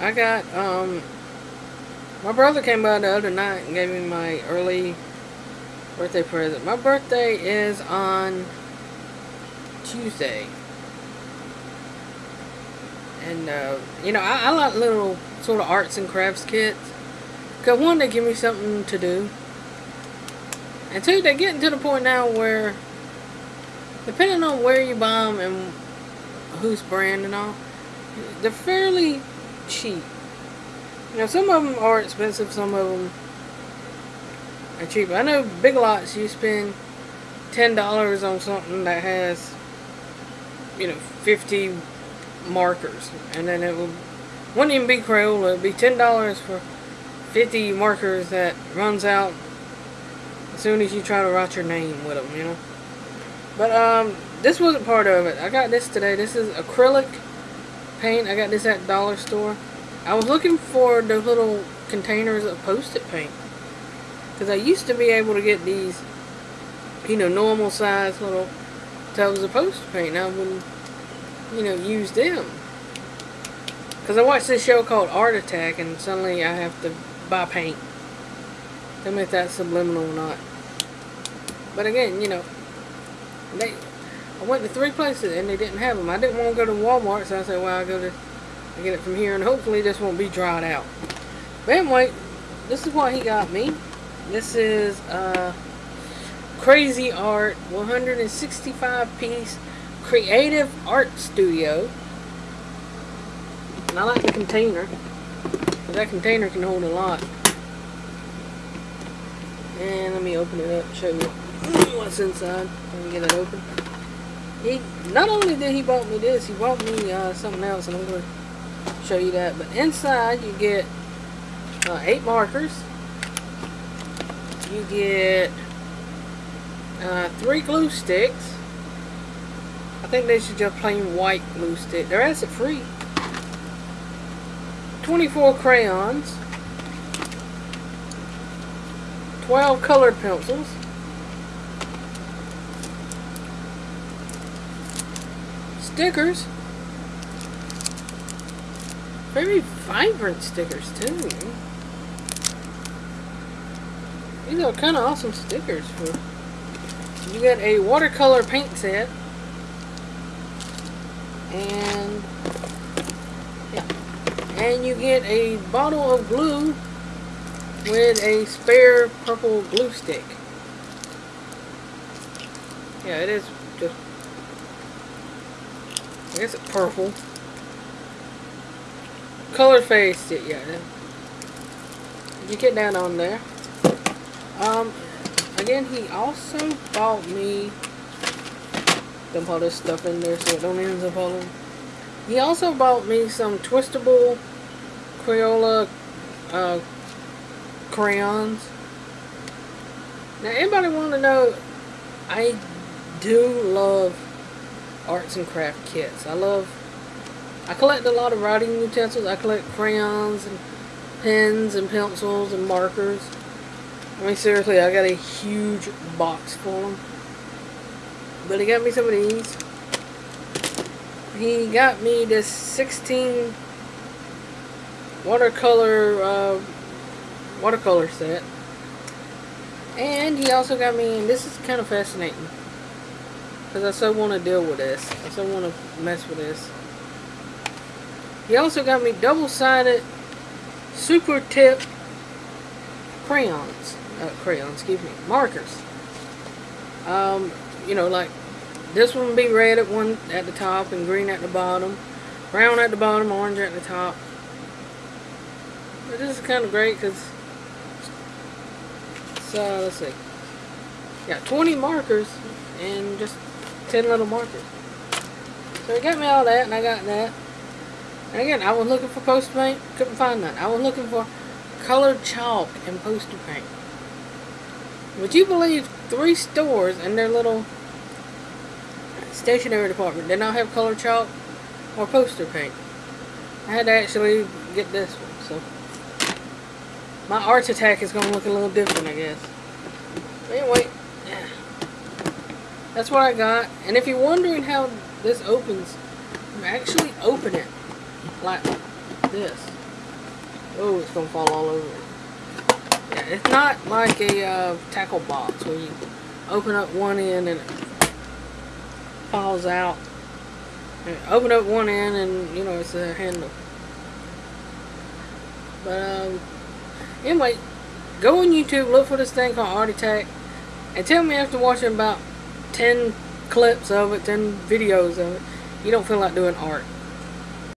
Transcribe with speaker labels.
Speaker 1: I got, um, my brother came by the other night and gave me my early birthday present. My birthday is on Tuesday. And, uh, you know, I, I like little sort of arts and crafts kits. Because one, they give me something to do. And two, they're getting to the point now where, depending on where you buy them and whose brand and all, they're fairly cheap. You know, some of them are expensive, some of them are cheap. I know Big Lots, you spend $10 on something that has, you know, 50 markers. And then it will, wouldn't even be Crayola, it would be $10 for 50 markers that runs out as soon as you try to write your name with them, you know. But um, this wasn't part of it. I got this today. This is acrylic paint. I got this at dollar store. I was looking for the little containers of poster paint. Because I used to be able to get these, you know, normal size little tubs of poster paint. I would, you know, use them. Because I watched this show called Art Attack and suddenly I have to buy paint. Tell me if that's subliminal or not. But again, you know, they, I went to three places and they didn't have them. I didn't want to go to Walmart, so I said, well, I'll go to, I get it from here, and hopefully this won't be dried out. But anyway, this is what he got me. This is uh, Crazy Art 165 piece creative art studio. And I like the container. That container can hold a lot. And let me open it up and show you what's inside. Let me get it open. He not only did he bought me this, he bought me uh, something else, and I'm going to show you that. But inside you get uh, eight markers. You get uh, three glue sticks. I think they should just plain white glue stick. They're acid free. 24 crayons. 12 colored pencils. Stickers. Very vibrant stickers too. These are kind of awesome stickers. For You get a watercolor paint set. And yeah. And you get a bottle of glue with a spare purple glue stick. Yeah, it is just, It's purple. Color faced it, yeah. You get down on there. Um, again, he also bought me, dump all this stuff in there so it don't end up all. He also bought me some twistable Crayola uh, crayons. Now, anybody want to know, I do love arts and craft kits. I love, I collect a lot of writing utensils. I collect crayons and pens and pencils and markers. I mean, seriously, I got a huge box full of them. But he got me some of these. He got me this 16 watercolor uh, watercolor set. And he also got me, and this is kind of fascinating. Because I so want to deal with this. I so want to mess with this. He also got me double-sided super tip crayons. Uh, crayons, excuse me. Markers. Um, you know, like this one would be red at one at the top and green at the bottom. Brown at the bottom, orange at the top. But this is kind of great because so let's see. Got 20 markers and just 10 little markers. So he got me all that and I got that. And again, I was looking for poster paint, couldn't find none. I was looking for colored chalk and poster paint. Would you believe three stores in their little stationery department did not have colored chalk or poster paint? I had to actually get this one, so my Art Attack is going to look a little different, I guess. But anyway, that's what I got. And if you're wondering how this opens, actually open it like this. Oh, it's gonna fall all over. Yeah, it's not like a uh, tackle box where you open up one end and it falls out. And open up one end and you know it's a handle. But um, anyway, go on YouTube, look for this thing called Arty and tell me after watching about 10 clips of it, 10 videos of it, you don't feel like doing art.